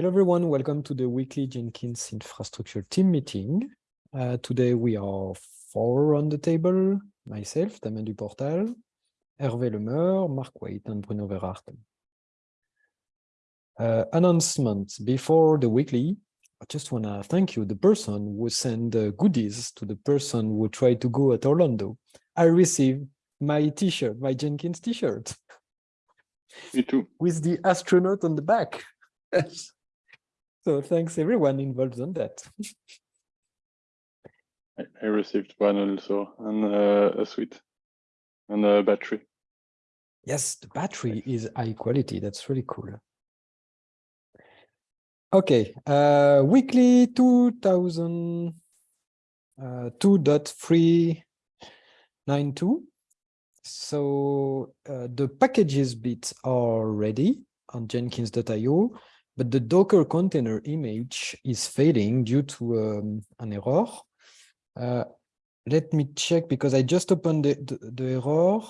Hello, everyone. Welcome to the weekly Jenkins infrastructure team meeting. Uh, today we are four on the table, myself, Damien Duportal, Hervé Lemeur, Mark Waite, and Bruno Verachten. Uh, announcement before the weekly, I just want to thank you, the person who sent uh, goodies to the person who tried to go at Orlando. I received my t-shirt, my Jenkins t-shirt. Me too. With the astronaut on the back. Yes. So thanks everyone involved on that. I, I received one also and uh, a suite and a battery. Yes, the battery is high quality. That's really cool. Okay, uh, weekly 2000 uh, 2.392. So uh, the packages bits are ready on jenkins.io, but the Docker container image is failing due to um, an error. Uh, let me check because I just opened the, the, the error.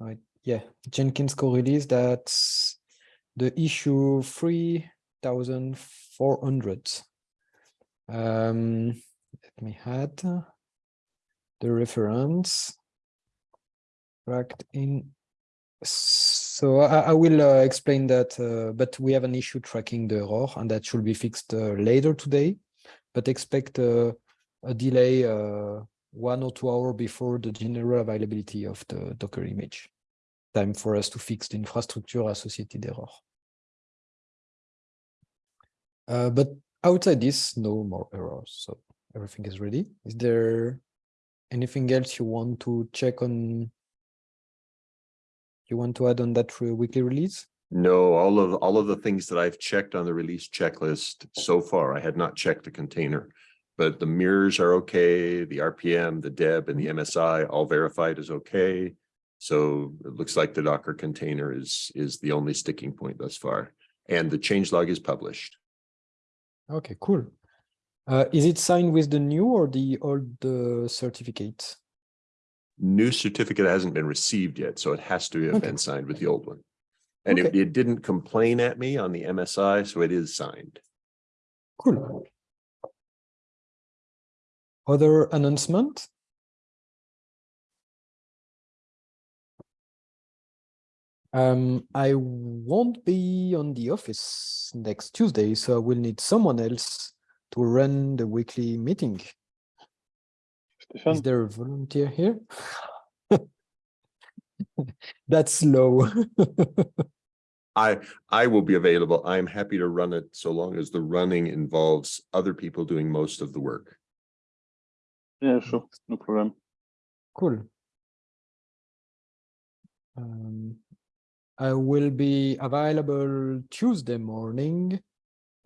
Right. Yeah, Jenkins core release that's the issue 3400. Um, let me add the reference tracked in. So I, I will uh, explain that, uh, but we have an issue tracking the error and that should be fixed uh, later today, but expect uh, a delay uh, one or two hours before the general availability of the Docker image. Time for us to fix the infrastructure associated error. Uh, but outside this, no more errors. So everything is ready. Is there anything else you want to check on? You want to add on that for a weekly release? No, all of, all of the things that I've checked on the release checklist so far, I had not checked the container. But the mirrors are okay, the RPM, the DEB and the MSI all verified is okay. So it looks like the Docker container is, is the only sticking point thus far. And the changelog is published. Okay, cool. Uh, is it signed with the new or the old uh, certificate? New certificate hasn't been received yet, so it has to have Okay. been signed with the old one. And it, it didn't complain at me on the MSI, so it is signed. Cool. Other announcement? Um, I won't be on the office next Tuesday, so I will need someone else to run the weekly meeting. Is there a volunteer here? That's low. I, I will be available. I'm happy to run it so long as the running involves other people doing most of the work. yeah, sure, no problem. Cool. Um, I will be available Tuesday morning.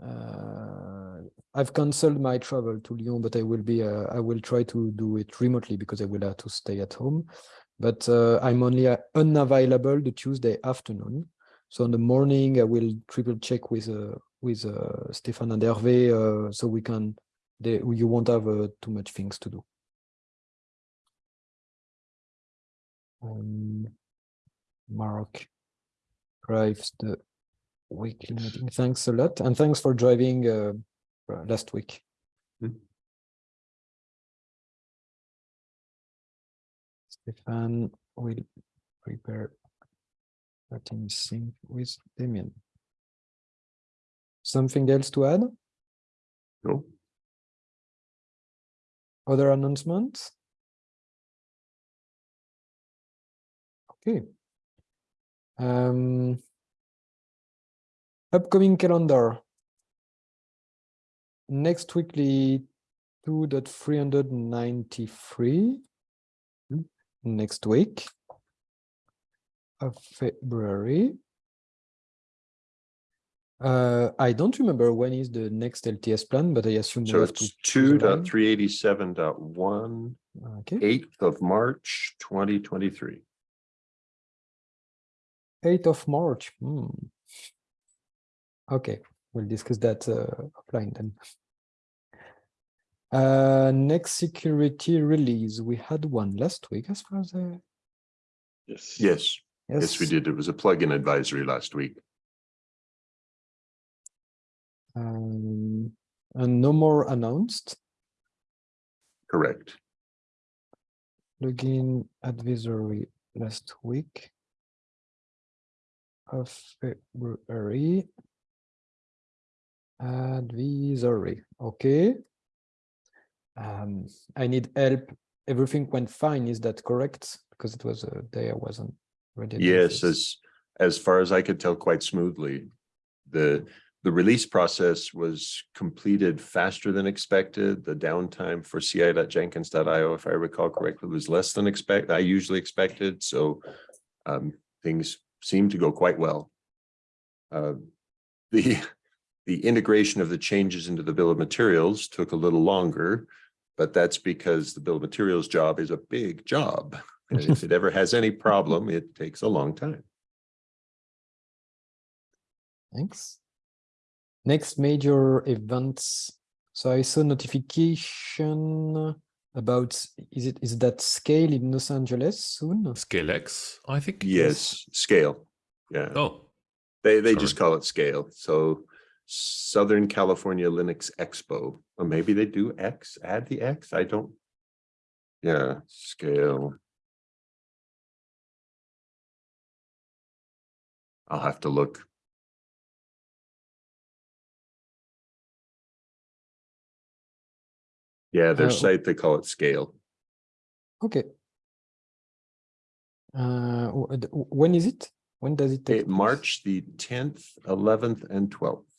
Uh, I've canceled my travel to Lyon, but I will be, uh, I will try to do it remotely because I will have to stay at home. But uh, I'm only uh, unavailable the Tuesday afternoon. So in the morning, I will triple check with uh, with uh, Stefan and Hervé, uh, so we can, they, you won't have uh, too much things to do. Um, Mark drives the weekly meeting. Thanks a lot, and thanks for driving uh, last week. Hmm. Stefan will prepare a team sync with Damien. Something else to add? No? Other announcements? Okay. Um, upcoming calendar. Next weekly 2.393 Hmm. next week of February. Uh, I don't remember when is the next LTS plan, but I assume So it's choose two dot three eighty-seven dot one, Okay, eighth of March, twenty twenty-three. 8th of March. Hmm. Okay, we'll discuss that uh, offline then. Uh, next security release, we had one last week as far as I. Yes. Yes, yes, we did. It was a plugin advisory last week. Um, and no more announced. Correct. Plugin advisory last week of February. Advisory, okay. Um, I need help. Everything went fine, is that correct? Because it was a day I wasn't ready. Yes, as, as far as I could tell quite smoothly. The, the release process was completed faster than expected. The downtime for ci.jenkins.io, if I recall correctly, was less than expect, I usually expected, so um, things seem to go quite well. Uh, The, the integration of the changes into the bill of materials took a little longer, but that's because the bill of materials job is a big job. And if it ever has any problem, it takes a long time. Thanks. Next major events. So I saw notification about, is it, is that scale in Los Angeles soon? ScaleX, I think. Yes, scale. Yeah, Oh, they, they just call it scale. So Southern California Linux Expo, or maybe they do X, add the X, I don't. Yeah, scale. I'll have to look. Yeah, their Uh, site, they call it scale. Okay. Uh, w- d- w- when is it? When does it take? Eh, March the tenth, eleventh, and twelfth,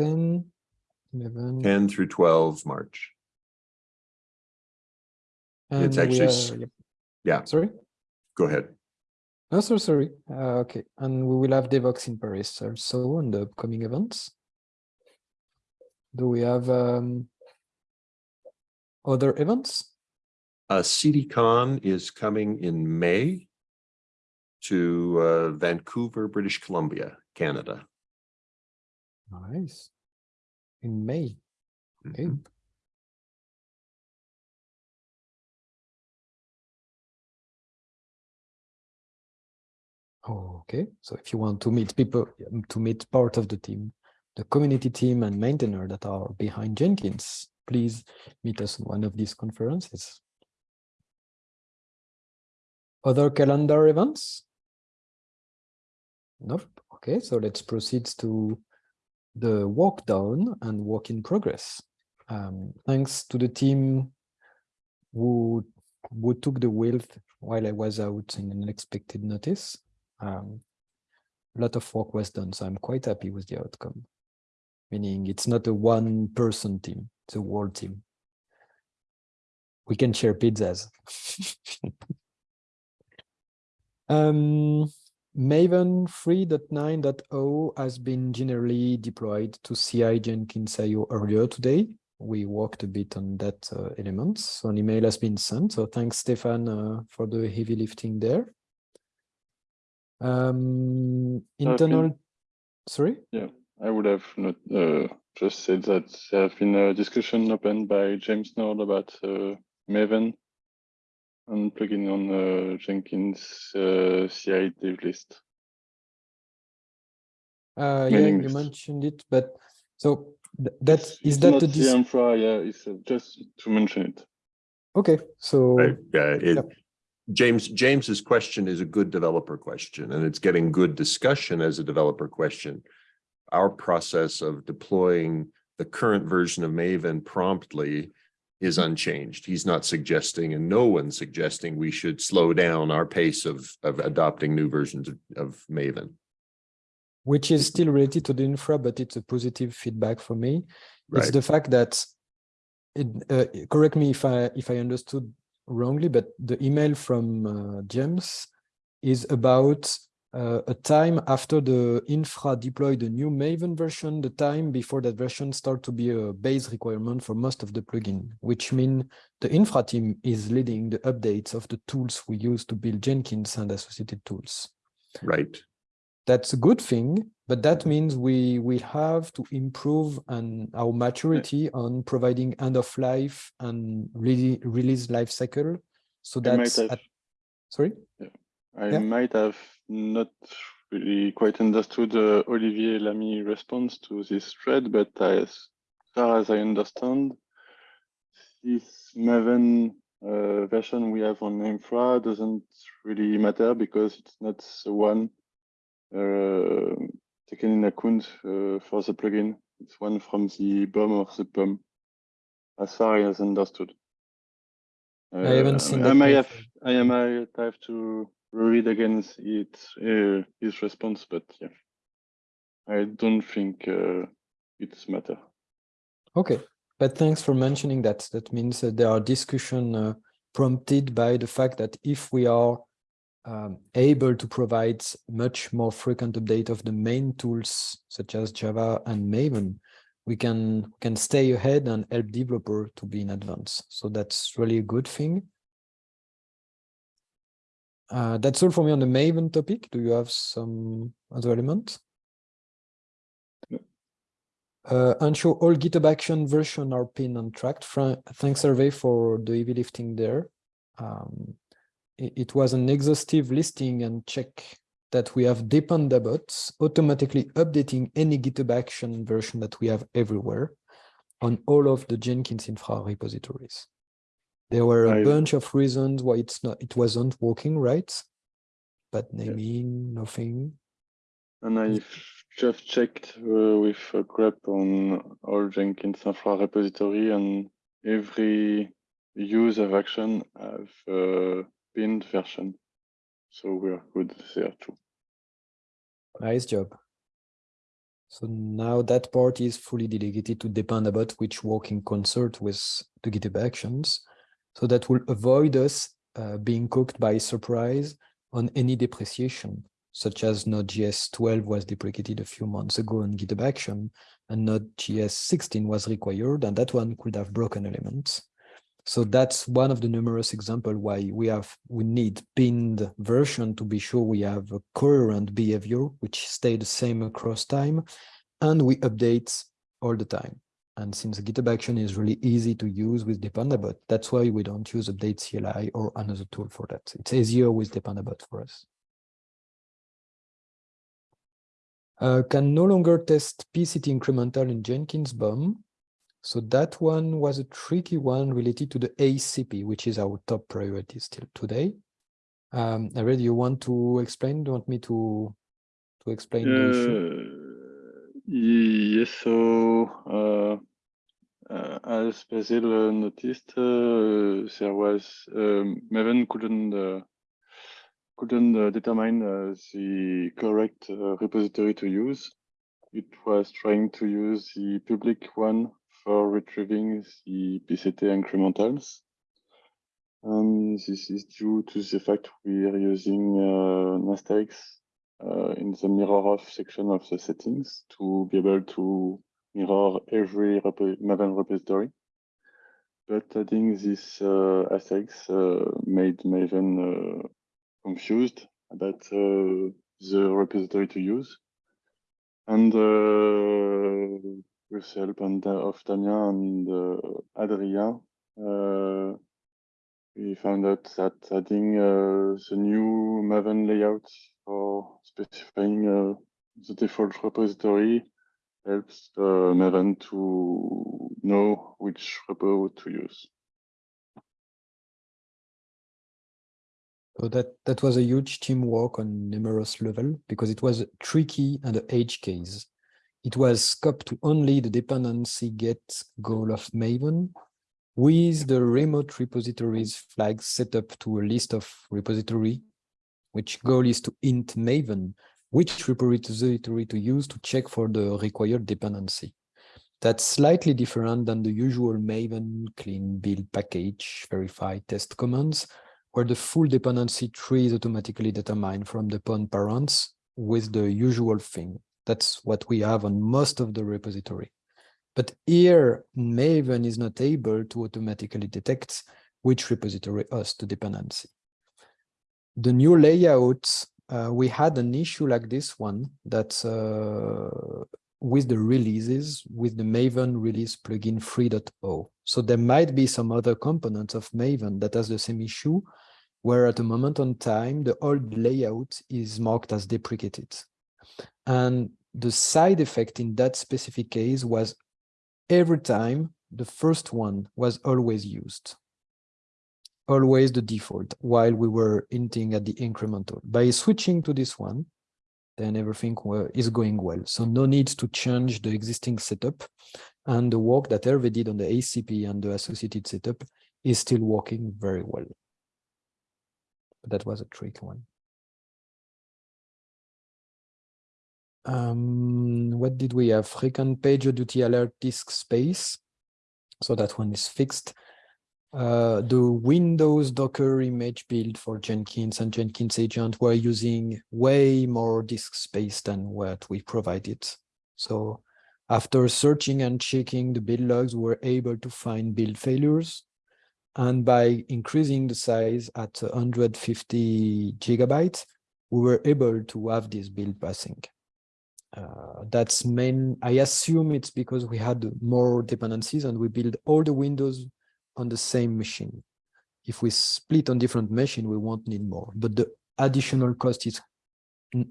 Ten, eleven. ten through twelve, March. and we actually are- yep. yeah. Sorry? Go ahead. No, so sorry. Uh, okay, and we will have Devoxx in Paris also on the upcoming events. Do we have um other events? Uh, CDCon is coming in May to uh, Vancouver, British Columbia, Canada. Nice. In May. Okay. Mhm. Okay, so if you want to meet people, um, to meet part of the team, the community team and maintainer that are behind Jenkins, please meet us on one of these conferences. Other calendar events? Nope. Okay, so let's proceed to the walk down and walk in progress. Um, thanks to the team who who took the wheel while I was out in an unexpected notice. Um, a lot of work was done, so I'm quite happy with the outcome. Meaning it's not a one person team, it's a whole team. We can share pizzas. um, Maven 3.9.0 has been generally deployed to CI Jenkins IO earlier today. We worked a bit on that uh, element. So an email has been sent. So thanks, Stefan, uh, for the heavy lifting there. Um, internal, sorry? Yeah, I would have not uh, just said that there have been a discussion opened by James Nord about uh, Maven and plugging on uh, Jenkins uh, CI dev list. Uh, yeah, Mailing you mentioned it, but so th- that It's- is it's that the the dis- infra, yeah, it's uh, just to mention it. okay? So Right, yeah, it, Yep. James, James's question is a good developer question and it's getting good discussion as a developer question. Our process of deploying the current version of Maven promptly is unchanged. He's not suggesting and no one's suggesting we should slow down our pace of, of adopting new versions of, of Maven. which is still related to the infra, but it's a positive feedback for me. It's the fact that it, uh, correct me if I if I understood wrongly, but the email from uh, James is about uh, a time after the infra deployed the new Maven version, the time before that version start to be a base requirement for most of the plugin, which mean the infra team is leading the updates of the tools we use to build Jenkins and associated tools right. that's a good thing, but that means we will have to improve on our maturity on providing end of life and really release life cycle. So that's have, at, sorry. I yeah. might have not really quite understood uh, Olivier Lamy response to this thread, but as far as I understand, this Maven uh, version we have on infra doesn't really matter because it's not the one uh, taken in account uh, for the plugin. It's one from the BOM or the POM, as far as understood. I haven't Uh, seen I that may page. have, I might have to read again it, uh, his response, but yeah, I don't think uh, it's matter. Okay, but thanks for mentioning that. That means that there are discussion uh, prompted by the fact that if we are um, able to provide much more frequent update of the main tools such as Java and Maven, we can can stay ahead and help developer to be in advance. So that's really a good thing. Uh, that's all for me on the Maven topic. Do you have some other elements? Uh, ensure all GitHub action version are pinned and tracked. Thanks, Hervé, for the heavy lifting there. Um, it, it was an exhaustive listing and check that we have Dependabots automatically updating any GitHub action version that we have everywhere on all of the Jenkins infra repositories. There were a I- bunch of reasons why it's not it wasn't working right, but naming nothing. And I've just checked uh, with a grep on all Jenkins infra repository and every use of action have uh, pinned version. So we're good there too. Nice job. So now that part is fully delegated to Dependabot, which work in concert with the GitHub actions. So that will avoid us uh, being cooked by surprise on any depreciation, such as Node.js 12 was deprecated a few months ago on GitHub action, and Node.js 16 was required, and that one could have broken elements. So that's one of the numerous examples why we have we need pinned version to be sure we have a coherent behavior which stay the same across time, and we update all the time. And since the GitHub Action is really easy to use with Dependabot, that's why we don't use Update CLI or another tool for that. It's easier with Dependabot for us. Uh, can no longer test PCT incremental in Jenkins BOM. So that one was a tricky one related to the ACP, which is our top priority still today. Um, I you want to explain? Do you want me to to explain the issue? Uh, yes, so uh, uh, as Basil noticed, there was um, Maven couldn't couldn't determine the correct uh, repository to use. It was trying to use the public one for retrieving the PCT incrementals. And this is due to the fact we are using uh, Nastax uh, in the mirror off section of the settings to be able to mirror every repo Maven repository. But adding this uh, asterisk uh, made Maven uh, confused about uh, the repository to use. And with the help and, of Damien and Adrien, we found out that adding uh, the new Maven layout for specifying uh, the default repository helps uh, Maven to know which repo to use. So that that was a huge teamwork on numerous level because it was tricky and an edge case. It was scoped to only the dependency get goal of Maven with the remote repositories flag set up to a list of repository, which goal is to int Maven, which repository to use to check for the required dependency. That's slightly different than the usual Maven clean build package verify test commands, where the full dependency tree is automatically determined from the POM parents with the usual thing. That's what we have on most of the repository. But here, Maven is not able to automatically detect which repository hosts the dependency. The new layout, uh, we had an issue like this one that uh, with the releases, with the Maven release plugin 3.0. So there might be some other components of Maven that has the same issue, where at a moment on time, the old layout is marked as deprecated. And the side effect in that specific case was every time the first one was always used. Always the default while we were hinting at the incremental. By switching to this one, then everything is going well. So no need to change the existing setup. And the work that Hervé did on the ACP and the associated setup is still working very well. That was a tricky one. Um, what did we have? Frequent pager duty alert disk space. So that one is fixed. Uh, the Windows Docker image build for Jenkins and Jenkins agent were using way more disk space than what we provided. So after searching and checking the build logs, we were able to find build failures. And by increasing the size at 150 gigabytes, we were able to have this build passing. Uh, that's main, I assume it's because we had more dependencies and we build all the windows on the same machine. If we split on different machine, we won't need more, but the additional cost is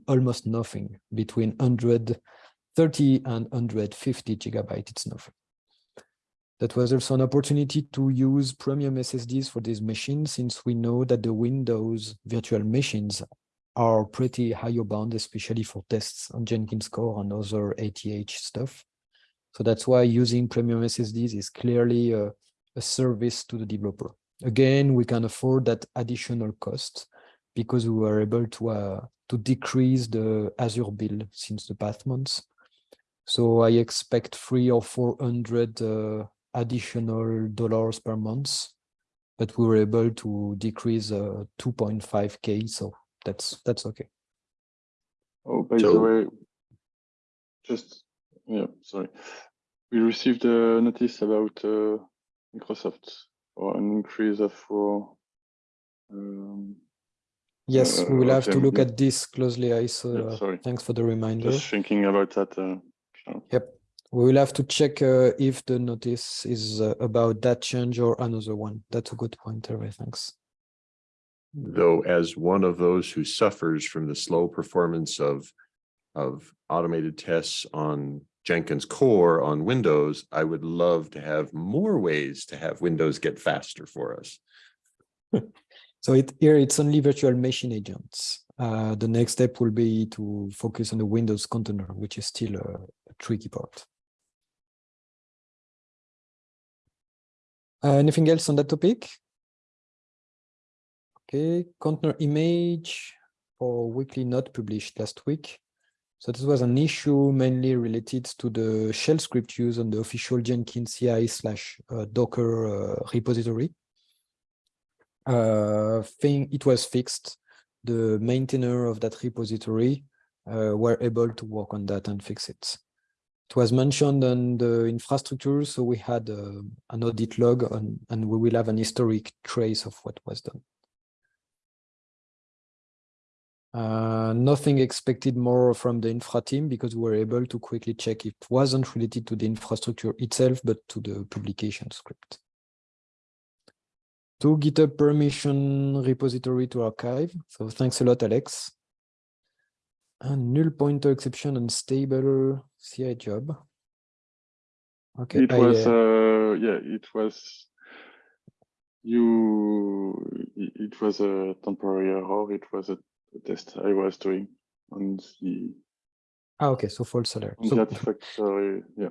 almost nothing between 130 and 150 gigabyte, it's nothing. That was also an opportunity to use premium SSDs for these machines, since we know that the Windows virtual machines are pretty higher bound, especially for tests on Jenkins Core and other ATH stuff. So that's why using premium SSDs is clearly a, a service to the developer. Again, we can afford that additional cost because we were able to uh, to decrease the Azure bill since the past months. So I expect three or four hundred uh, additional dollars per month, but we were able to decrease uh, 2.5k. So that's that's okay. Oh, by the way, just, yeah, sorry. We received a notice about uh, Microsoft or an increase of for um, Yes, we Uh, will have to look at this closely. I saw. Yeah, uh, sorry. Thanks for the reminder. just thinking about that. Uh, Yep. We will have to check uh, if the notice is uh, about that change or another one. That's a good point, Hervé. Thanks. Though as one of those who suffers from the slow performance of, of automated tests on Jenkins core on Windows, I would love to have more ways to have Windows get faster for us. So it here it's only virtual machine agents. Uh, the next step will be to focus on the Windows container, which is still a, a tricky part. Uh, anything else on that topic? Okay, container image for weekly not published last week. So this was an issue mainly related to the shell script used on the official Jenkins CI slash uh, Docker uh, repository. Uh, thing it was fixed. The maintainer of that repository were able to work on that and fix it. It was mentioned on the infrastructure, so we had uh, an audit log on, and we will have an historic trace of what was done. Uh, nothing expected more from the infra team because we were able to quickly check it wasn't related to the infrastructure itself, but to the publication script. To GitHub permission repository to archive. So thanks a lot, Alex. And null pointer exception and stable CI job. Okay, It I, was, uh, uh, yeah, it was, you, it it was a temporary error. It was a a test I was doing on the, ah, okay, so false alert. on So that factory, yeah.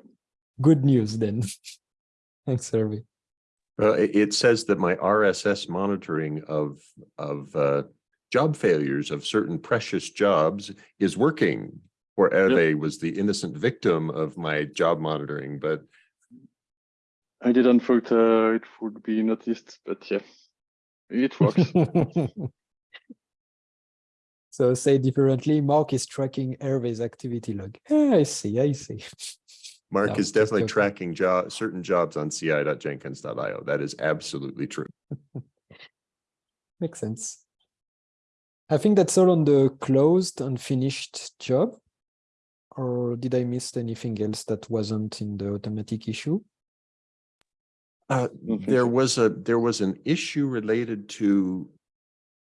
good news then. Thanks, Hervé. Uh, it, it says that my RSS monitoring of, of, uh, job failures of certain precious jobs is working. Or Hervé was the innocent victim of my job monitoring, but I didn't thought uh, it would be noticed, but yeah, it works. So say differently, Mark is tracking Hervé's activity log. Ah, I see, I see. Mark No, is definitely joking. tracking job, certain jobs on ci.jenkins.io. That is absolutely true. Makes sense. I think that's all on the closed and finished job. Or did I miss anything else that wasn't in the automatic issue? Uh, there was a, there was an issue related to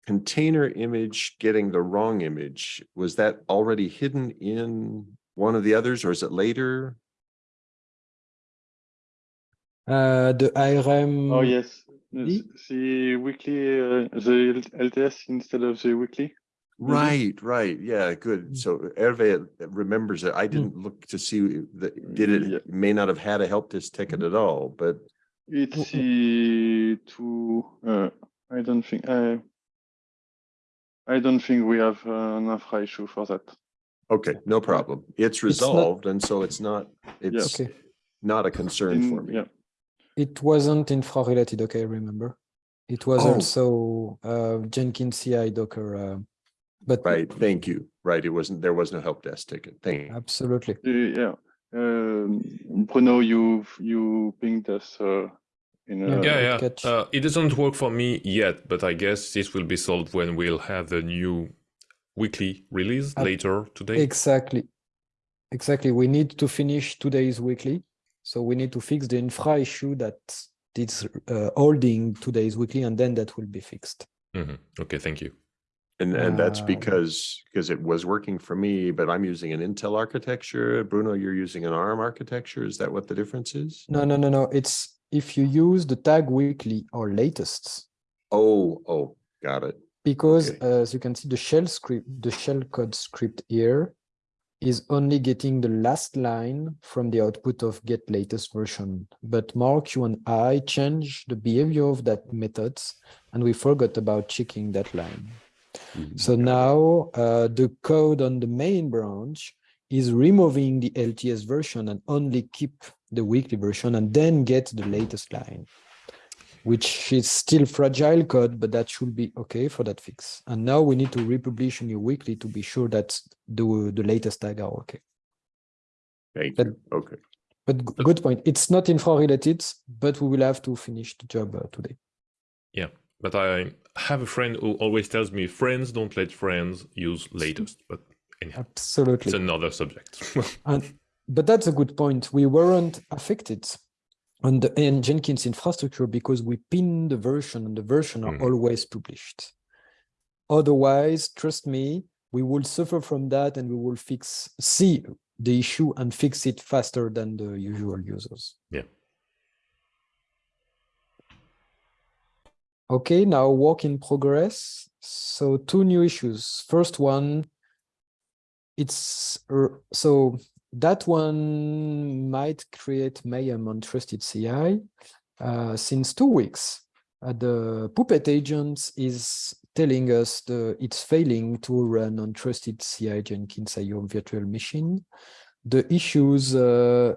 container image getting the wrong image, was that already hidden in one of the others or is it later? Uh, the IRM. Oh, yes. Oui. The weekly, uh, the LTS instead of the weekly. Right, right. Yeah, good. Mm. So Hervé remembers it. I didn't look to see that, did Yeah. it, may not have had a help desk ticket at all, but It's the two, uh, I don't think, I, I don't think we have uh, an infra issue for that. okay, no problem. It's not- resolved and so it's not, it's Okay, not a concern for me. Yeah, it wasn't infra related, okay, I remember. It was Oh. also uh, Jenkins CI Docker, uh, but Right, thank you. Right, it wasn't, there was no help desk ticket. Thank you. absolutely. Uh, yeah. Um, Bruno, you, you pinged us, uh, in Yeah. a. yeah, yeah. catch. Uh, it doesn't work for me yet, but I guess this will be solved when we'll have the new weekly release Uh, later today. Exactly. Exactly. We need to finish today's weekly. So we need to fix the infra issue that is uh, holding today's weekly, and then that will be fixed. Mhm. Okay, thank you. And, and that's Um, because, because it was working for me, but I'm using an Intel architecture. Bruno, you're using an ARM architecture. Is that what the difference is? No, no, no, no. It's if you use the tag weekly or latest, Oh, oh, got it. because Okay. as you can see, the shell script, the shell code script here is only getting the last line from the output of get latest version. But Mark, you and I changed the behavior of that methods, and we forgot about checking that line. Mhm. So now uh, the code on the main branch is removing the LTS version and only keep the weekly version and then get the latest line, which is still fragile code, but that should be okay for that fix. And now we need to republish a new weekly to be sure that the, the latest tag are okay. Thank That- you. Okay. But good point. It's not infra related, but we will have to finish the job uh, today. Yeah, but I have a friend who always tells me friends don't let friends use latest, but anyhow, Absolutely. it's another subject. And but that's a good point. We weren't affected on the in Jenkins infrastructure because we pin the version and the version are Mhm. always published. Otherwise, trust me, we will suffer from that and we will fix see the issue and fix it faster than the usual users. Yeah. Okay, now work in progress. So two new issues. First one, it's er, so that one might create mayhem on trusted CI. Uh, since two weeks, uh, the Puppet agent is telling us the it's failing to run on trusted CI Jenkins IO virtual machine. The issues uh,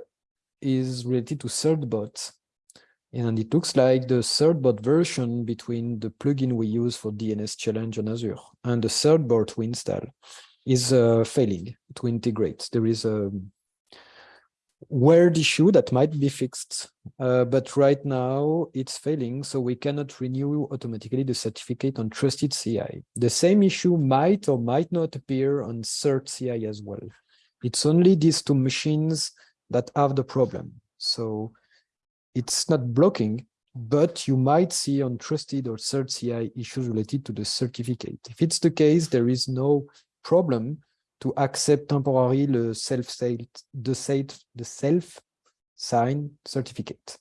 is related to CertBot. And it looks like the CertBot version between the plugin we use for DNS challenge on Azure and the CertBot we install is uh, failing to integrate. There is a weird issue that might be fixed, uh, but right now it's failing, so we cannot renew automatically the certificate on Trusted CI. The same issue might or might not appear on Cert CI as well. It's only these two machines that have the problem. So it's not blocking, but you might see on trusted or cert CI issues related to the certificate. If it's the case, there is no problem to accept temporarily the self the the self certificate.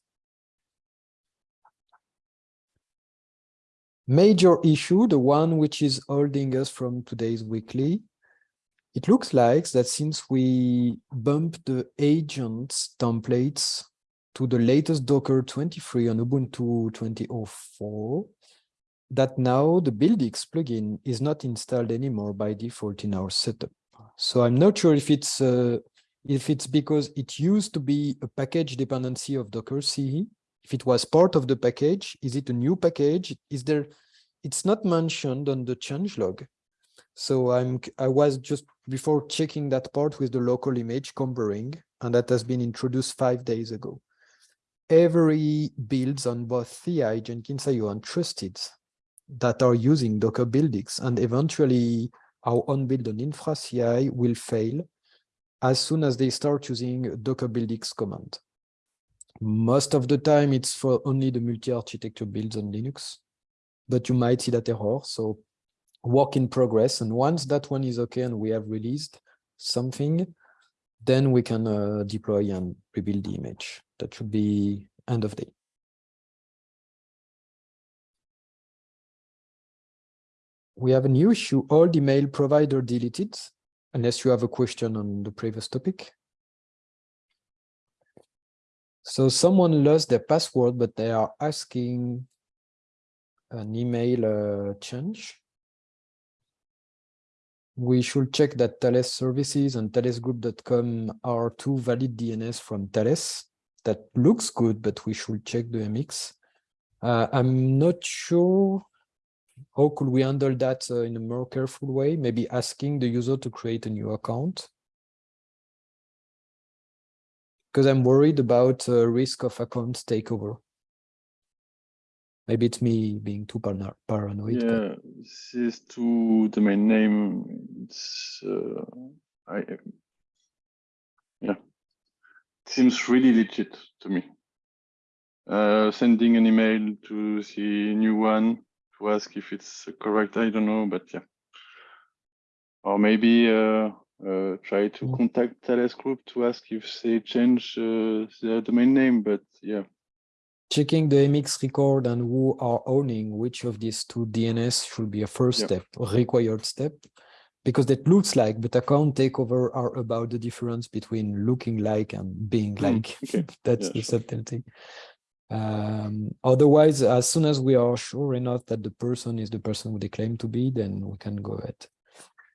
Major issue, the one which is holding us from today's weekly, it looks like that since we bumped the agents templates to the latest Docker 23 on Ubuntu 2004, that now the BuildX plugin is not installed anymore by default in our setup. So I'm not sure if it's uh, if it's because it used to be a package dependency of Docker CE. If it was part of the package, is it a new package? Is there? It's not mentioned on the changelog. So I'm I was just before checking that part with the local image comparing, and that has been introduced five days ago every builds on both CI, Jenkins IO, and Trusted that are using Docker BuildX, and eventually our own build on Infra CI will fail as soon as they start using Docker BuildX command. Most of the time, it's for only the multi-architecture builds on Linux, but you might see that error. So work in progress. And once that one is okay and we have released something, then we can uh, deploy and rebuild the image. That should be end of day. We have a new issue, all the mail provider deleted, unless you have a question on the previous topic. So someone lost their password, but they are asking an email uh, change. We should check that Thales services and thalesgroup.com are two valid DNS from Thales. That looks good, but we should check the MX. Uh, I'm not sure how could we handle that uh, in a more careful way, maybe asking the user to create a new account because I'm worried about uh, risk of account takeover. Maybe it's me being too parano paranoid. but- Yeah, this is to the main name. It's uh, I yeah, it seems really legit to me. Uh, sending an email to the new one to ask if it's correct. I don't know, but yeah. Or maybe uh, uh, try to Mm. contact Thales Group to ask if they change uh, the domain name. But yeah, Checking the MX record and who are owning which of these two DNS should be a first step, a required step. Because that looks like, but account takeover are about the difference between looking like and being Mm, like. okay. That's Yeah, the sure. subtlety. Um, otherwise, as soon as we are sure enough that the person is the person who they claim to be, then we can go ahead.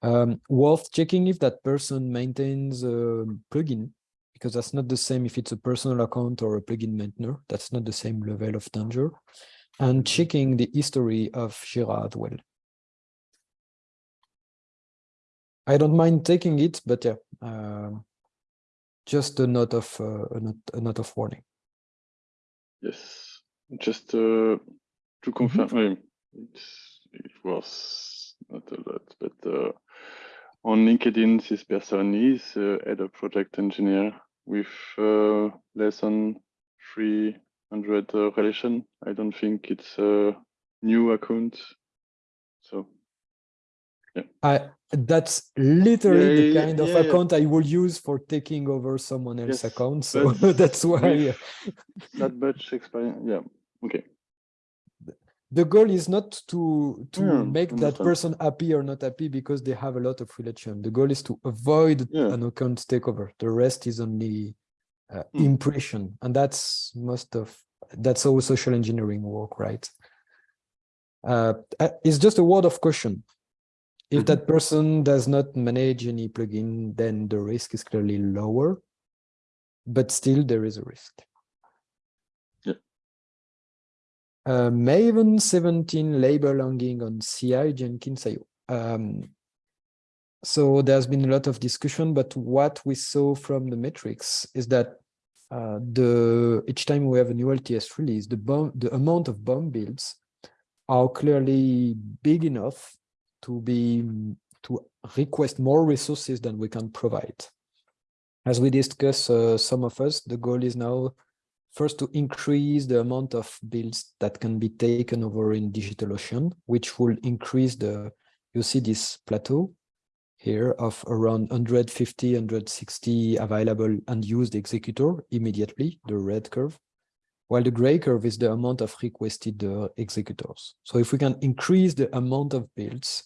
Um, worth checking if that person maintains a plugin, because that's not the same if it's a personal account or a plugin maintainer. That's not the same level of danger. And checking the history of Jira as well. I don't mind taking it, but yeah, um, just a note of uh, a note, a note of warning. Yes, just uh, to confirm, uh, it's, it was not a lot, but uh, on LinkedIn, this person is uh, head of project engineer with uh, less than 300 uh, relation. I don't think it's a new account. So I that's literally the yeah, kind of account I will use for taking over someone else's Yes, account. So that's why not much experience. Yeah, okay. the goal is not to to Yeah, make that person happy or not happy because they have a lot of relation. The goal is to avoid Yeah. an account takeover. The rest is only uh, Hmm. impression, and that's most of that's all social engineering work, right? Uh, uh, it's just a word of caution. If Mhm. that person does not manage any plugin, then the risk is clearly lower, but still there is a risk. Yeah. Uh, Maven 17 label hanging on CI Jenkins IO. Um, so there's been a lot of discussion, but what we saw from the metrics is that uh, the each time we have a new LTS release, the bomb, the amount of bomb builds are clearly big enough to be to request more resources than we can provide. As we discuss, uh, some of us, the goal is now first to increase the amount of builds that can be taken over in DigitalOcean, which will increase the, you see this plateau here of around 150, 160 available and used executor immediately, the red curve, while the gray curve is the amount of requested uh, executors. So if we can increase the amount of builds,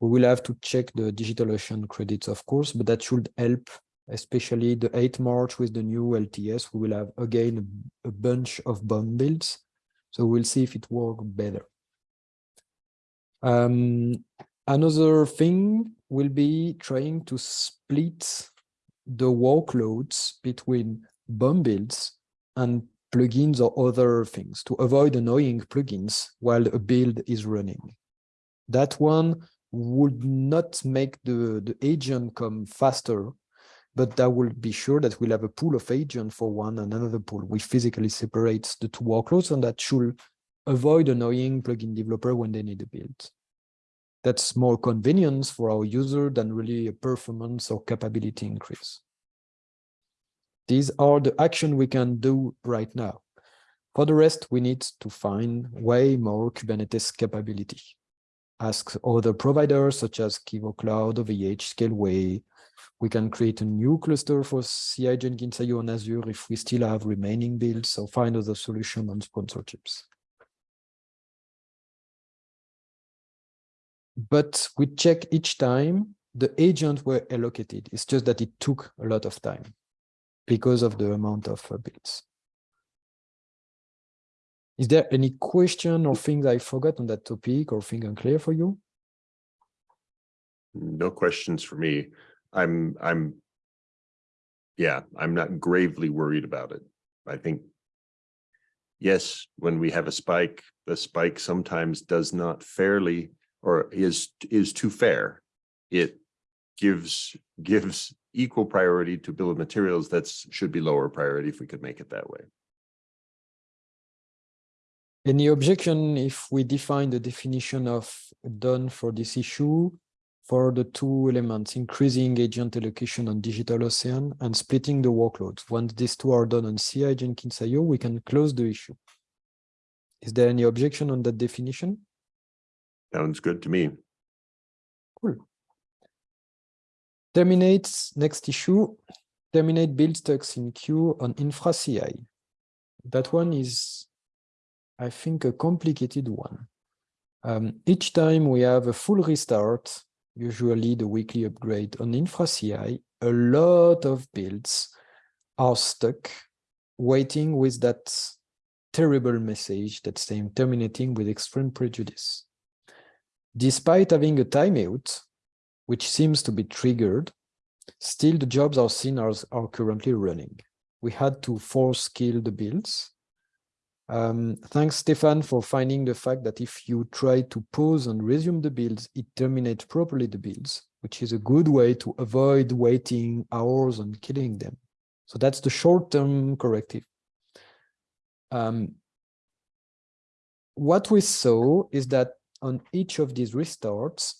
we will have to check the DigitalOcean credits, of course, but that should help, especially the 8 March with the new LTS. We will have again a, bunch of bomb builds. So we'll see if it works better. Um, another thing will be trying to split the workloads between bomb builds and plugins or other things to avoid annoying plugins while a build is running. That one would not make the, the agent come faster, but that will be sure that we'll have a pool of agent for one and another pool, which physically separates the two workloads, and that should avoid annoying plugin developer when they need a build. That's more convenience for our user than really a performance or capability increase. These are the action we can do right now. For the rest, we need to find way more Kubernetes capability. Ask other providers such as Civo Cloud, OVH, Scaleway. We can create a new cluster for CI Jenkins IO on Azure if we still have remaining builds, so find other solution on sponsorships. But we check each time the agents were allocated. It's just that it took a lot of time because of the amount of uh, builds. Is there any question or things I forgot on that topic or thing unclear for you? No questions for me. I'm, I'm. Yeah, I'm not gravely worried about it. I think. Yes, when we have a spike, the spike sometimes does not fairly or is, is too fair. It gives, gives equal priority to bill of materials that should be lower priority if we could make it that way. Any objection if we define the definition of done for this issue for the two elements, increasing agent allocation on Digital Ocean and splitting the workloads. Once these two are done on CI Jenkins IO, we can close the issue. Is there any objection on that definition? Sounds good to me. Cool. Terminates next issue. Terminate build stacks in queue on infra CI. That one is, I think, a complicated one. Um, each time we have a full restart, usually the weekly upgrade on infra CI, a lot of builds are stuck waiting with that terrible message that's saying terminating with extreme prejudice. Despite having a timeout, which seems to be triggered, still the jobs are seen as are currently running. We had to force kill the builds. Um, thanks, Stefan, for finding the fact that if you try to pause and resume the builds, it terminates properly the builds, which is a good way to avoid waiting hours and killing them. So that's the short-term corrective. Um, what we saw is that on each of these restarts,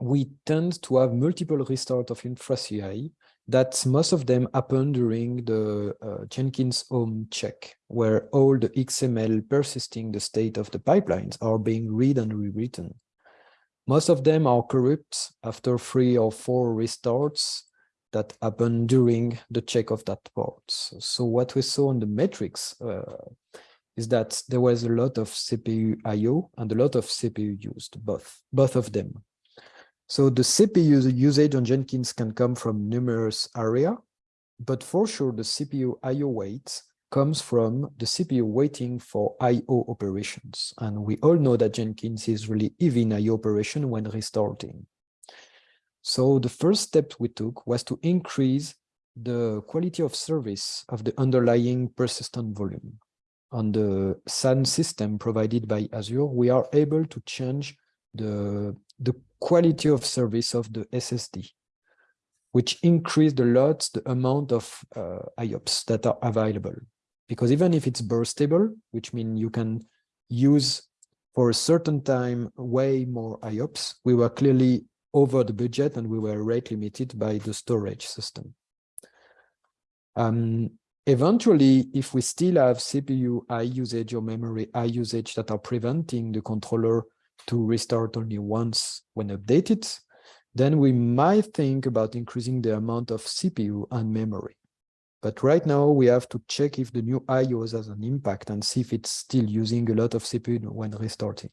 we tend to have multiple restart of InfraCI that most of them happen during the uh, Jenkins home check, where all the XML persisting the state of the pipelines are being read and rewritten. Most of them are corrupt after three or four restarts that happen during the check of that port. So what we saw on the metrics uh, is that there was a lot of CPU IO and a lot of CPU used, both, both of them. So the CPU usage on Jenkins can come from numerous area, but for sure the CPU IO wait comes from the CPU waiting for IO operations. And we all know that Jenkins is really even IO operation when restarting. So the first step we took was to increase the quality of service of the underlying persistent volume. On the SAN system provided by Azure, we are able to change the, the quality of service of the SSD, which increased a lot the amount of uh, IOPS that are available. Because even if it's burstable, which means you can use for a certain time way more IOPS, we were clearly over the budget and we were rate limited by the storage system. Um, eventually, if we still have CPU high usage or memory high usage that are preventing the controller to restart only once when updated, then we might think about increasing the amount of CPU and memory. But right now we have to check if the new IOs has an impact and see if it's still using a lot of CPU when restarting.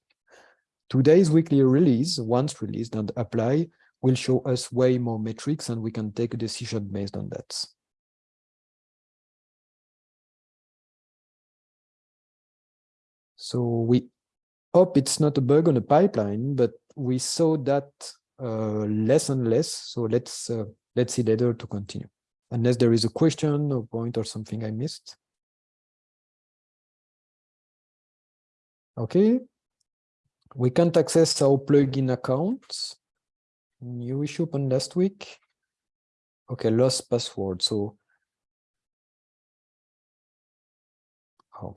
Today's weekly release, once released and apply, will show us way more metrics and we can take a decision based on that. So we hope it's not a bug on the pipeline, but we saw that uh, less and less. So let's uh, let's see later to continue. Unless there is a question or point or something I missed. Okay. We can't access our plugin accounts. New issue open last week. Okay, lost password. So, oh.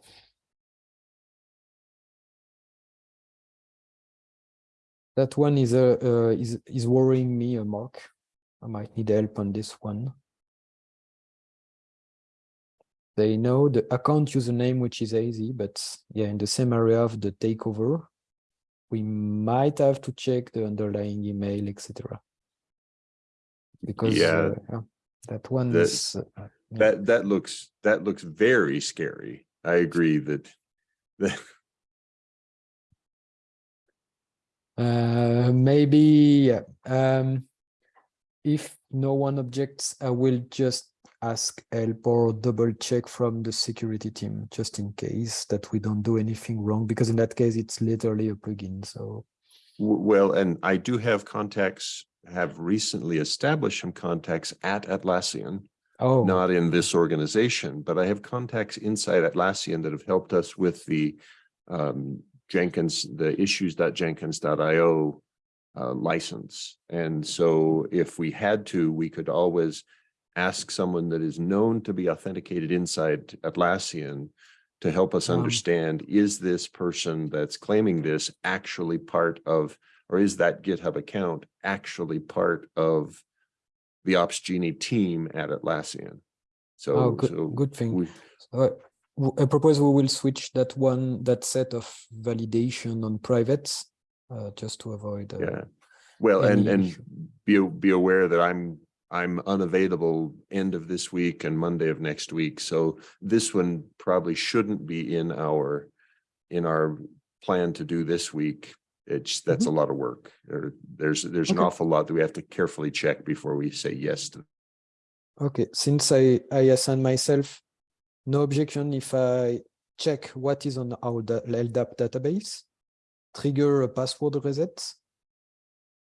That one is uh, uh, is is worrying me, uh, Mark. I might need help on this one. They know the account username, which is easy, but yeah, in the same area of the takeover, we might have to check the underlying email, etc. Because Yeah. uh, yeah, that one The- is uh, yeah. That, that looks, that looks very scary. I agree that, that, Uh, maybe um, if no one objects, I will just ask help or double check from the security team just in case that we don't do anything wrong because in that case it's literally a plugin. So well, and I do have contacts, have recently established some contacts at Atlassian. oh not in this organization, but I have contacts inside Atlassian that have helped us with the um, Jenkins, the issues.jenkins.io uh, license. And so if we had to, we could always ask someone that is known to be authenticated inside Atlassian to help us understand, is this person that's claiming this actually part of, or is that GitHub account actually part of the Opsgenie team at Atlassian? oh So, good so good thing. we, So I- propose we will switch that one that set of validation on privates uh, just to avoid uh, yeah. Well, and, and issue. be, be aware that I'm, I'm unavailable end of this week and Monday of next week. So this one probably shouldn't be in our, in our plan to do this week. It's, that's a lot of work. There, there's, there's an awful lot that we have to carefully check before we say yes to. Okay, since I, I assign myself, no objection if I check what is on our da- LDAP database, trigger a password reset,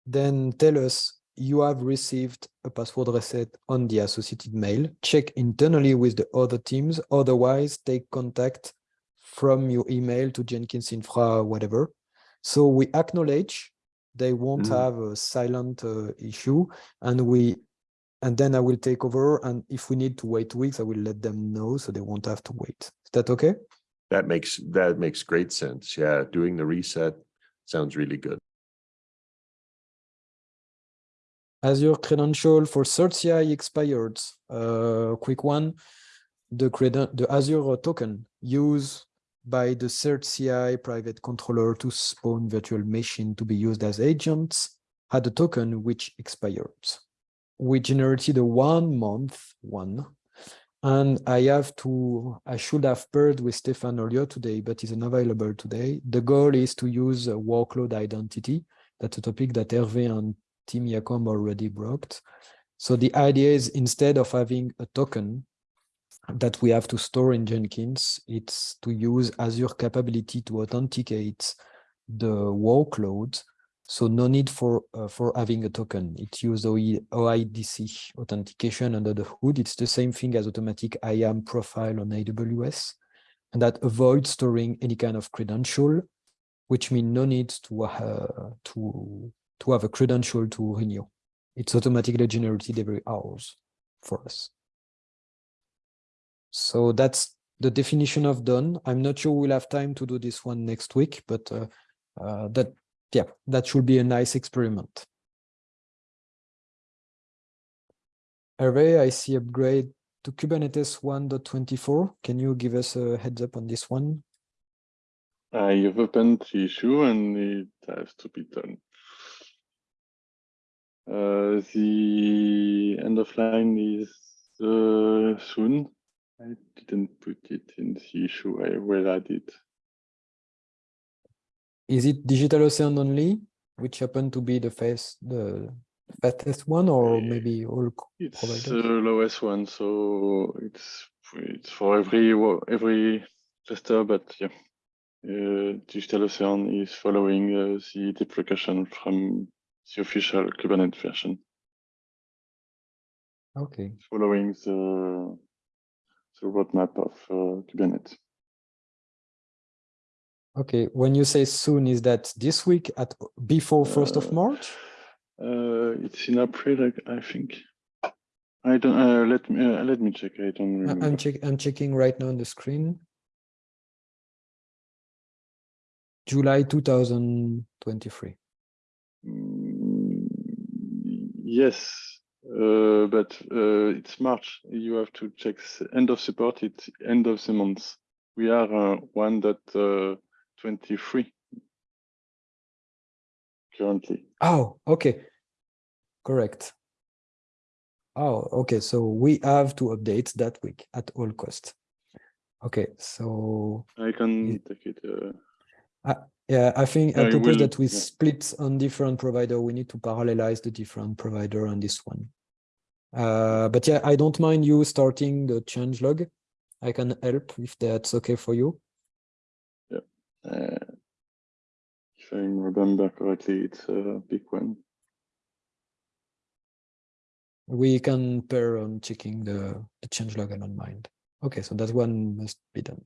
then tell us you have received a password reset on the associated mail, check internally with the other teams, otherwise take contact from your email to Jenkins Infra, whatever. So we acknowledge they won't Mm. have a silent uh, issue and we and then I will take over. And if we need to wait weeks, I will let them know so they won't have to wait. Is that okay? That makes, that makes great sense. Yeah, doing the reset sounds really good. Azure credential for CertCI expired. Uh, quick one. The creden the Azure token used by the CertCI private controller to spawn virtual machine to be used as agents had a token which expired. We generated a one month one. And I have to, I should have paired with Stefan earlier today, but is unavailable today. The goal is to use a workload identity. That's a topic that Hervé and Tim Jacomb already brought. So the idea is instead of having a token that we have to store in Jenkins, it's to use Azure capability to authenticate the workload. So no need for uh, for having a token. It uses OI, OIDC authentication under the hood. It's the same thing as automatic IAM profile on AWS, and that avoids storing any kind of credential, which means no need to uh, to to have a credential to renew. It's automatically generated every hours for us. So that's the definition of done. I'm not sure we'll have time to do this one next week, but uh, uh, that, yeah, that should be a nice experiment. Hervé, I see upgrade to Kubernetes 1.24. Can you give us a heads up on this one? I have opened the issue and it has to be done. Uh, the end of line is uh, soon. I didn't put it in the issue. I will add it. Is it Digital Ocean only, which happen to be the fast, the fastest one, or maybe all? It's Providers. the lowest one, so it's it's for every every cluster, but yeah. Uh, Digital Ocean is following uh, the deprecation from the official Kubernetes version, Okay. following the the roadmap of uh, Kubernetes. Okay, when you say soon, is that this week at before first of Uh, March? Uh, it's in April, I- I think. I don't. Uh, let me uh, let me check. I don't remember. I'm check. I'm checking right now on the screen. July 2023. Mm, Yes, uh, but uh, it's March. You have to check end of support. It's end of the month. We are uh, one that uh, twenty three. currently. Oh, okay. Correct. Oh, okay. So we have to update that week at all cost. Okay, so I can take it. Uh, yeah, I think I it propose will- that we yeah. split on different provider. We need to parallelize the different provider on this one. Uh, but yeah, I don't mind you starting the change log. I can help if that's okay for you. Uh, if I remember correctly, it's a big one. We can pair on checking the, the change log I don't mind. Okay, so that one must be done.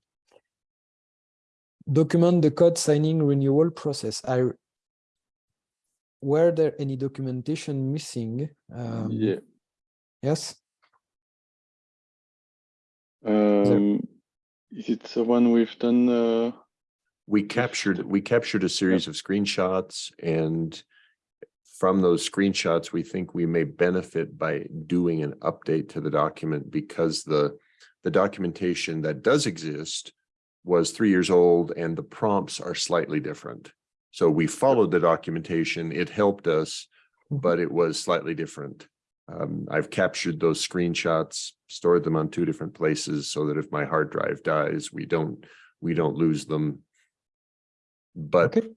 Document the code signing renewal process. I were there any documentation missing? Um, yeah. Yes. Um, is it the one we've done? Uh, We captured, we captured a series of screenshots and from those screenshots, we think we may benefit by doing an update to the document because the, the documentation that does exist was three years old and the prompts are slightly different. So we followed the documentation, it helped us, Mhm. but it was slightly different. Um, I've captured those screenshots, stored them on two different places so that if my hard drive dies, we don't, we don't lose them. But Okay.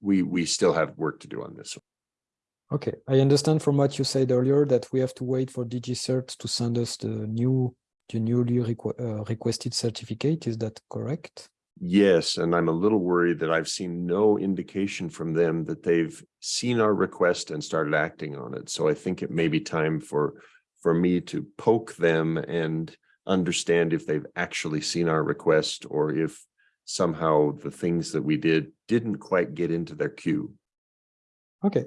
we, we still have work to do on this. Okay, I understand from what you said earlier that we have to wait for DigiCert to send us the new, the newly requ- uh, requested certificate. Is that correct? Yes, and I'm a little worried that I've seen no indication from them that they've seen our request and started acting on it. So I think it may be time for, for me to poke them and understand if they've actually seen our request or if somehow the things that we did didn't quite get into their queue. Okay.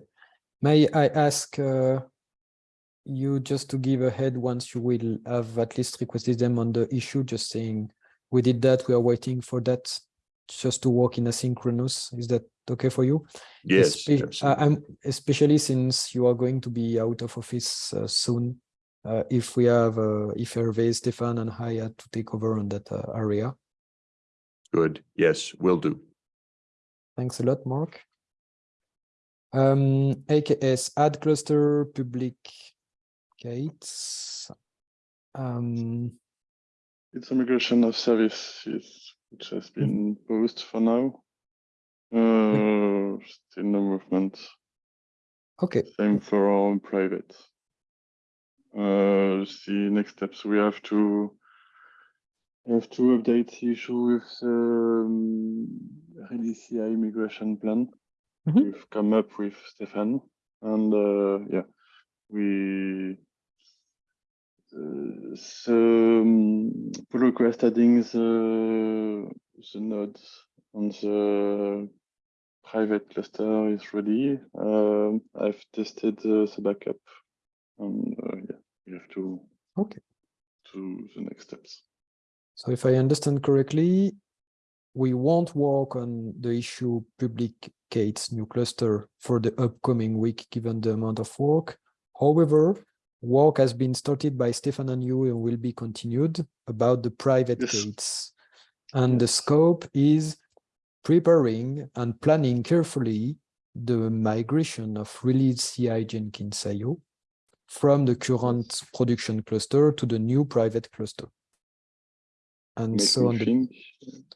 May I ask uh, you just to give a head once you will have at least requested them on the issue, just saying we did that, we are waiting for that just to work in asynchronous. Is that okay for you? Yes, Espe- uh. I'm especially since you are going to be out of office uh, soon. Uh, if we have, uh, if Hervé, Stefan and had to take over on that uh, area. Good. Yes, will do. Thanks a lot, Mark. Um, AKS add cluster public gates. Um, it's a migration of services which has been paused for now. Uh, still no movement. okay, Same for our own private. Uh, the next steps we have to have to update the issue with um, release CI migration plan. Mhm. We've come up with Stefan, and uh, yeah, we uh, so um, pull request adding the the nodes on the private cluster is ready. Um, I've tested uh, the backup, and uh, yeah, we have to Okay. to the next steps. So if I understand correctly, we won't work on the issue public gates new cluster for the upcoming week, given the amount of work. However, work has been started by Stefan and you and will be continued about the private Yes. gates. And the scope is preparing and planning carefully the migration of release CI Jenkins IO from the current production cluster to the new private cluster. And Make so on the.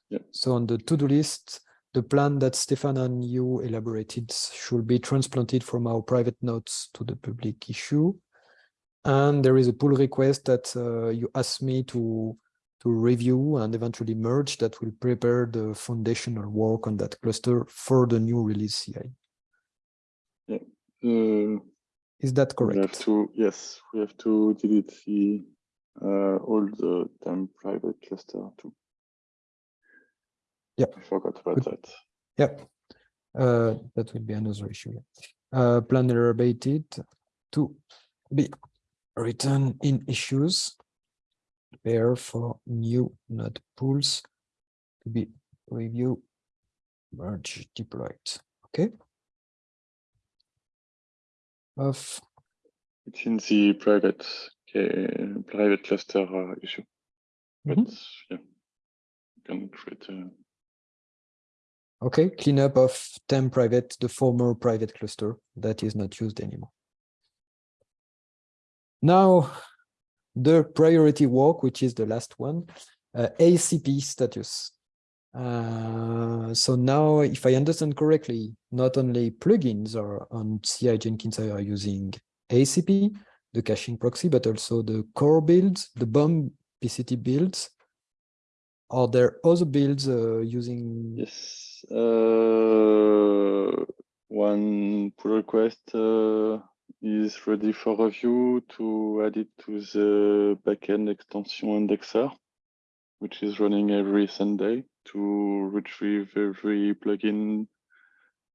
Yeah, so on the to-do list, the plan that Stefan and you elaborated should be transplanted from our private notes to the public issue. And there is a pull request that uh, you asked me to to review and eventually merge that will prepare the foundational work on that cluster for the new release CI. uh, Is that we have correct? to yes, we have to delete the uh, all the temp private cluster too. Yeah. I forgot about Good. that. Yep. Uh, that will be another issue. yeah. Uh, plan elaborated to be written in issues. Prepare for new node pools to be review, merge, deployed. Okay. Of It's in the private private cluster uh, issue. But Mhm. yeah, you can create a Okay, cleanup of temp private, the former private cluster that is not used anymore. Now, the priority work, which is the last one, uh, ACP status. Uh, so now, if I understand correctly, not only plugins are on CI Jenkins are using ACP, the caching proxy, but also the core builds, the BOM PCT builds. Are there other builds uh, using? Yes. Uh, one pull request uh, is ready for review to add it to the backend extension indexer, which is running every Sunday to retrieve every plugin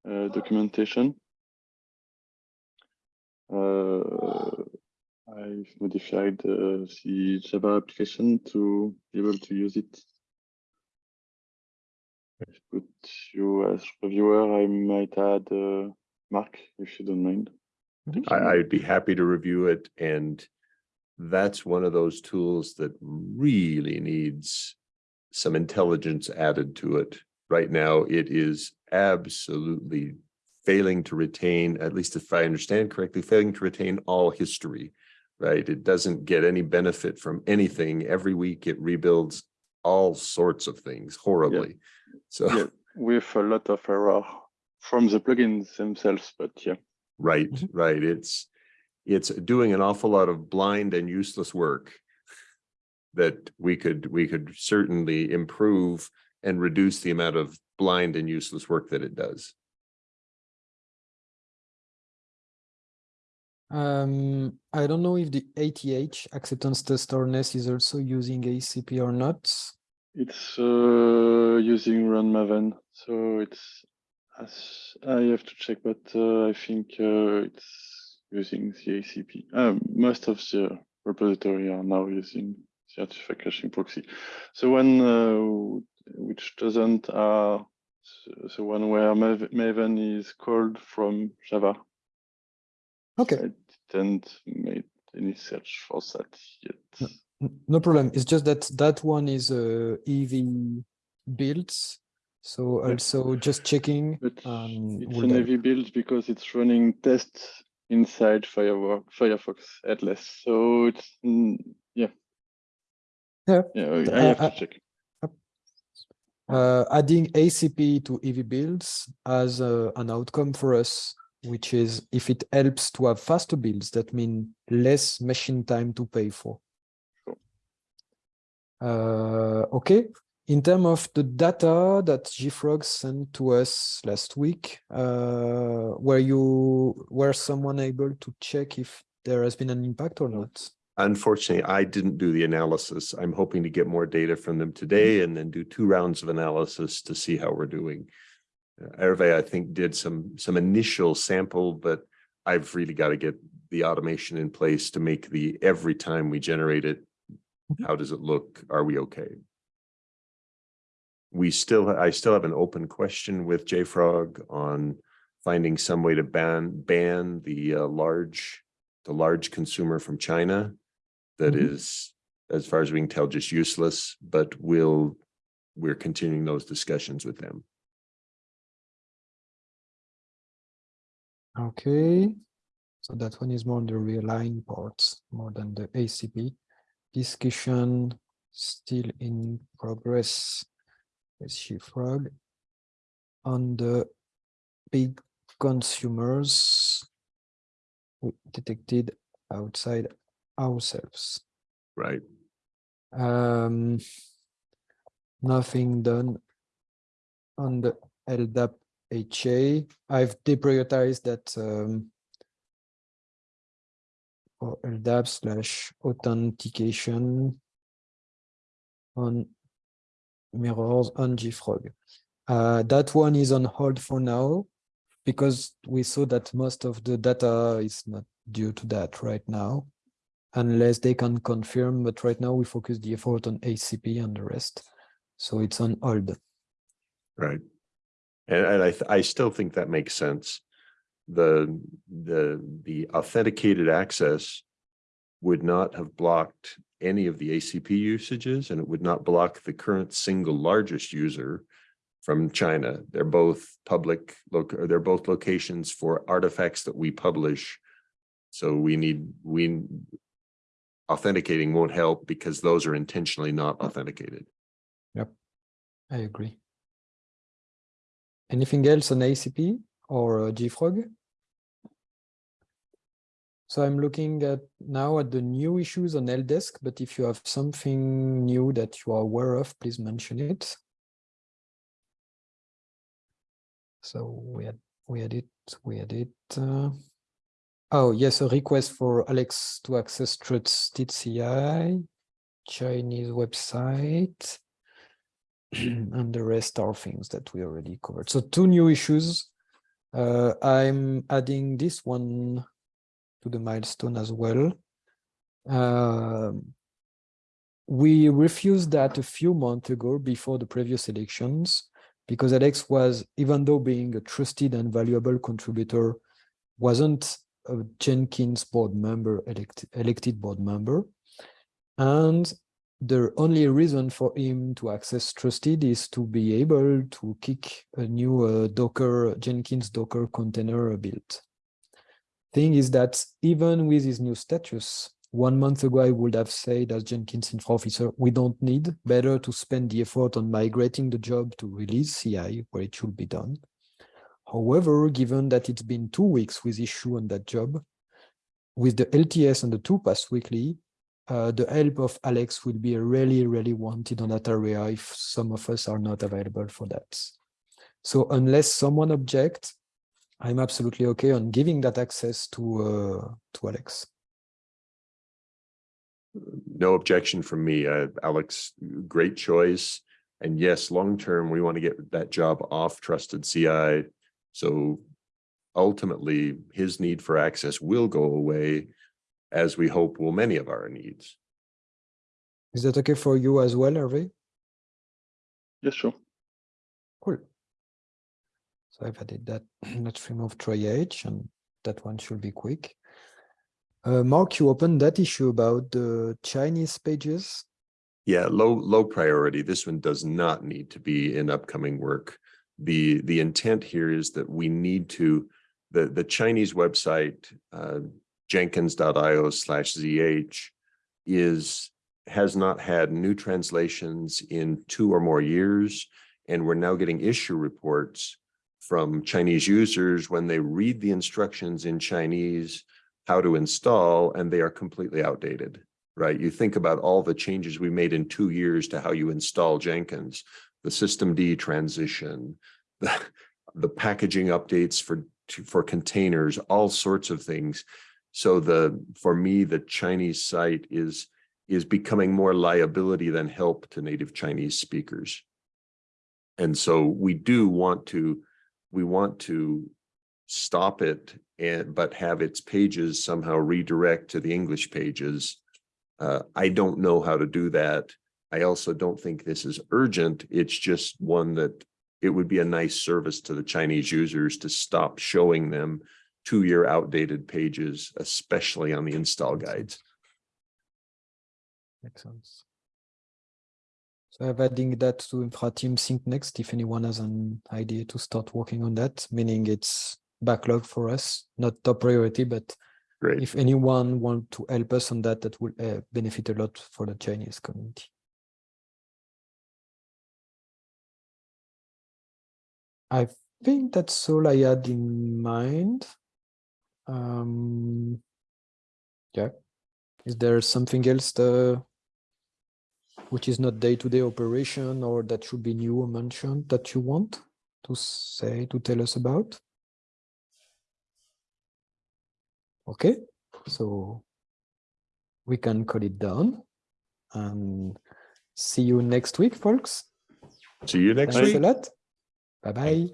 uh, documentation. Uh, I've modified uh, the Java application to be able to use it. If put you as reviewer, I might add uh, Mark, if you don't mind. I, I'd be happy to review it and that's one of those tools that really needs some intelligence added to it. Right now, it is absolutely failing to retain, at least if I understand correctly, failing to retain all history, right? It doesn't get any benefit from anything. Every week it rebuilds all sorts of things horribly. So, Yeah, with a lot of error from the plugins themselves, but yeah. right, Mhm. right. It's, it's doing an awful lot of blind and useless work that we could, we could certainly improve and reduce the amount of blind and useless work that it does. Um, I don't know if the ATH acceptance test or harness is also using ACP or not. It's uh, using Run Maven, so it's as I have to check, but uh, I think uh, it's using the ACP. Um, most of the repository are now using the artifact caching proxy. So one uh, which doesn't are the one where Maven is called from Java. Okay, I didn't make any search for that yet. n- no problem. It's just that that one is uh, EV builds. So also just checking. But um, it's an heavy build because it's running tests inside Firefox, Firefox headless. So it's mm, yeah. Yeah. Yeah, Uh, I have uh, to check. uh, adding ACP to EV builds as uh, an outcome for us, which is if it helps to have faster builds, that mean less machine time to pay for. Uh, okay, in terms of the data that JFrog sent to us last week, uh, were you were someone able to check if there has been an impact or not? Unfortunately, I didn't do the analysis. I'm hoping to get more data from them today and then do two rounds of analysis to see how we're doing. Hervé, I think, did some, some initial sample, but I've really got to get the automation in place to make the, every time we generate it, Mhm. how does it look? Are we okay? We still, I still have an open question with JFrog on finding some way to ban, ban the uh, large, the large consumer from China that Mhm. is, as far as we can tell, just useless, but we'll, we're continuing those discussions with them. Okay, so that one is more on the realign parts more than the ACP. Discussion still in progress with JFrog on the big consumers we detected outside ourselves. Right, Um, nothing done on the LDAP HA. I've deprioritized that um, LDAP slash authentication on mirrors on JFrog. Uh, that one is on hold for now because we saw that most of the data is not due to that right now unless they can confirm, but right now we focus the effort on ACP and the rest. So it's on hold. right. And, and I, I still think that makes sense. The, the, the authenticated access would not have blocked any of the ACP usages and it would not block the current single largest user from China. They're both public, they're both locations for artifacts that we publish. So we need, we authenticating won't help because those are intentionally not authenticated. Yep, I agree. Anything else on ACP or uh, JFrog? So I'm looking at now at the new issues on helpdesk, but if you have something new that you are aware of, please mention it. So we had, we had it, we had it. uh, Oh, yes, a request for Alex to access CI, Chinese website. and the rest are things that we already covered. So two new issues. Uh, I'm adding this one to the milestone as well. Um, we refused that a few months ago before the previous elections because Alex was, even though being a trusted and valuable contributor, wasn't a Jenkins board member, elect, elected board member. And the only reason for him to access trusted is to be able to kick a new uh, Docker, Jenkins Docker container build. Thing is that even with his new status, one month ago, I would have said as Jenkins infra officer, we don't need better to spend the effort on migrating the job to release CI where it should be done. However, given that it's been two weeks with issue on that job, with the LTS and the two pass weekly, uh, the help of Alex will be really, really wanted on that area if some of us are not available for that. So unless someone objects, I'm absolutely okay on giving that access to uh, to Alex. No objection from me. Uh, Alex, great choice. And yes, long-term, we want to get that job off trusted CI. So ultimately, his need for access will go away as we hope will many of our needs. Is that okay for you as well, Hervé? Yes, sure. Cool. So I've added that. Let's remove triage and that one should be quick. Uh, Mark, you opened that issue about the Chinese pages. Yeah, low, low priority. This one does not need to be in upcoming work. The, the intent here is that we need to, the, the Chinese website, uh, jenkins.io slash ZH is, has not had new translations in two or more years. And we're now getting issue reports from Chinese users when they read the instructions in Chinese, how to install, and they are completely outdated, right? You think about all the changes we made in two years to how you install Jenkins, the systemd transition, the, the packaging updates for, for containers, all sorts of things. So the, for me, the Chinese site is, is becoming more liability than help to native Chinese speakers. And so we do want to, we want to stop it and, but have its pages somehow redirect to the English pages. Uh, I don't know how to do that. I also don't think this is urgent. It's just one that it would be a nice service to the Chinese users to stop showing them two-year outdated pages, especially on the install guides. Makes sense. So I'm adding that to infra team sync next if anyone has an idea to start working on that, meaning it's backlog for us, not top priority, but Great. if anyone want to help us on that, that will uh, benefit a lot for the Chinese community. I think that's all I had in mind. Um, yeah. Is there something else the which is not day-to-day operation or that should be new or mentioned that you want to say to tell us about? Okay, so we can cut it down and see you next week, folks. See you next Thanks week. a lot. Bye-bye.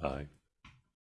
Bye.